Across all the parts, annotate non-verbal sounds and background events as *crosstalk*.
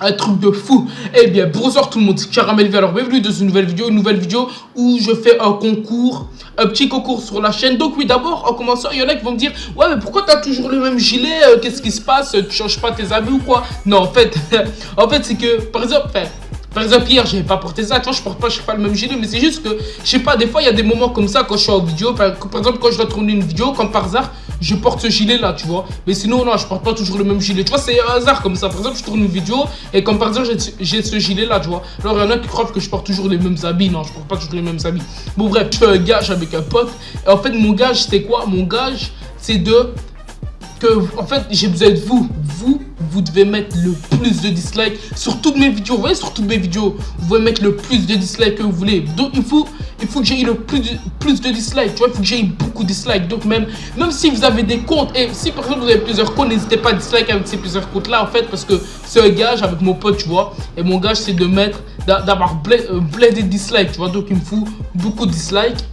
un truc de fou. Eh bien, bonsoir tout le monde, c'est Caramel Alors, bienvenue dans une nouvelle vidéo, une nouvelle vidéo où je fais un concours, un petit concours sur la chaîne. Donc oui, d'abord, en commençant, il y en a qui vont me dire, ouais, mais pourquoi t'as toujours le même gilet euh, Qu'est-ce qui se passe Tu changes pas tes habits ou quoi? Non, en fait, *laughs* en fait, c'est que, par exemple, par exemple, hier, j'avais pas porté ça. Vois, je porte pas, je sais pas le même gilet, mais c'est juste que, je sais pas, des fois, il y a des moments comme ça quand je suis en vidéo. Par, exemple, quand je dois tourner une vidéo, comme par hasard, je porte ce gilet là, tu vois. Mais sinon, non, je porte pas toujours le même gilet. Tu vois, c'est un hasard comme ça. Par exemple, je tourne une vidéo et comme par hasard, j'ai ce gilet là, tu vois. Alors, il y en a qui croient que je porte toujours les mêmes habits. Non, je porte pas toujours les mêmes habits. Bon, bref, je fais un gage avec un pote. Et en fait, mon gage, c'était quoi? Mon gage, c'est de que, en fait, j'ai besoin de vous. Vous, devez mettre le plus de dislikes sur toutes mes vidéos. Vous voyez, sur toutes mes vidéos, vous pouvez mettre le plus de dislikes que vous voulez. Donc, il faut, il faut que j'ai le plus de, plus de dislikes. Tu vois, il faut que j'ai beaucoup de dislikes. Donc, même, même si vous avez des comptes, et si par exemple vous avez plusieurs comptes, n'hésitez pas à dislike avec ces plusieurs comptes-là, en fait, parce que c'est un gage avec mon pote, tu vois. Et mon gage, c'est de mettre, d'avoir plein de dislikes, tu vois. Donc, il me faut beaucoup de dislikes.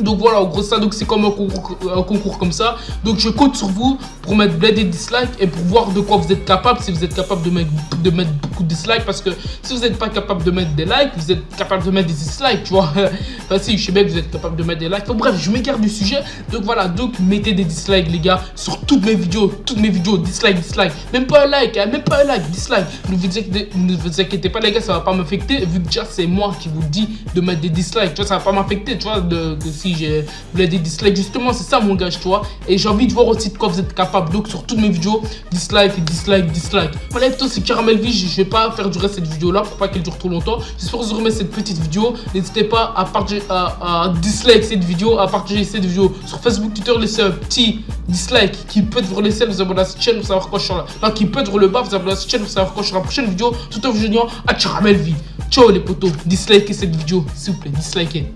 Donc voilà, en gros ça, donc c'est comme un concours, comme ça. Donc je compte sur vous pour mettre bled et dislike et pour voir de quoi vous êtes capable. Si vous êtes capable de mettre, de mettre beaucoup de dislikes. Parce que si vous n'êtes pas capable de mettre des likes, vous êtes capable de mettre des dislikes, tu vois. *laughs* enfin si, je sais bien que vous êtes capable de mettre des likes. bref, je m'écarte du sujet. Donc voilà, donc mettez des dislikes les gars sur toutes mes vidéos. Toutes mes vidéos, dislike, dislike. Même pas un like, hein, même pas un like, dislike. Ne vous, inquiétez, pas les gars, ça va pas m'affecter. Vu que déjà c'est moi qui vous dis de mettre des dislikes. Tu vois, ça va pas m'affecter, tu vois, si j'ai des dislikes. Justement, c'est ça mon gage, toi. Et j'ai envie de voir aussi de quoi vous êtes capable. Donc, sur toutes mes vidéos, dislike, dislike, dislike. Voilà, toi, c'est Caramel Vie. Je vais pas faire durer cette vidéo-là pour pas qu'elle dure trop longtemps. J'espère que vous aurez cette petite vidéo. N'hésitez pas à, partager, à, dislike cette vidéo, à partager cette vidéo sur Facebook, Twitter. Laissez un petit dislike qui peut vous laisser vous abonner à cette chaîne pour savoir quoi je suis là. Là, qui peut être le bas, vous abonner à cette chaîne pour savoir quoi je suis la prochaine vidéo. Tout en vous à Caramel Vie. Ciao les potos, dislikez cette vidéo, s'il vous plaît, dislikez.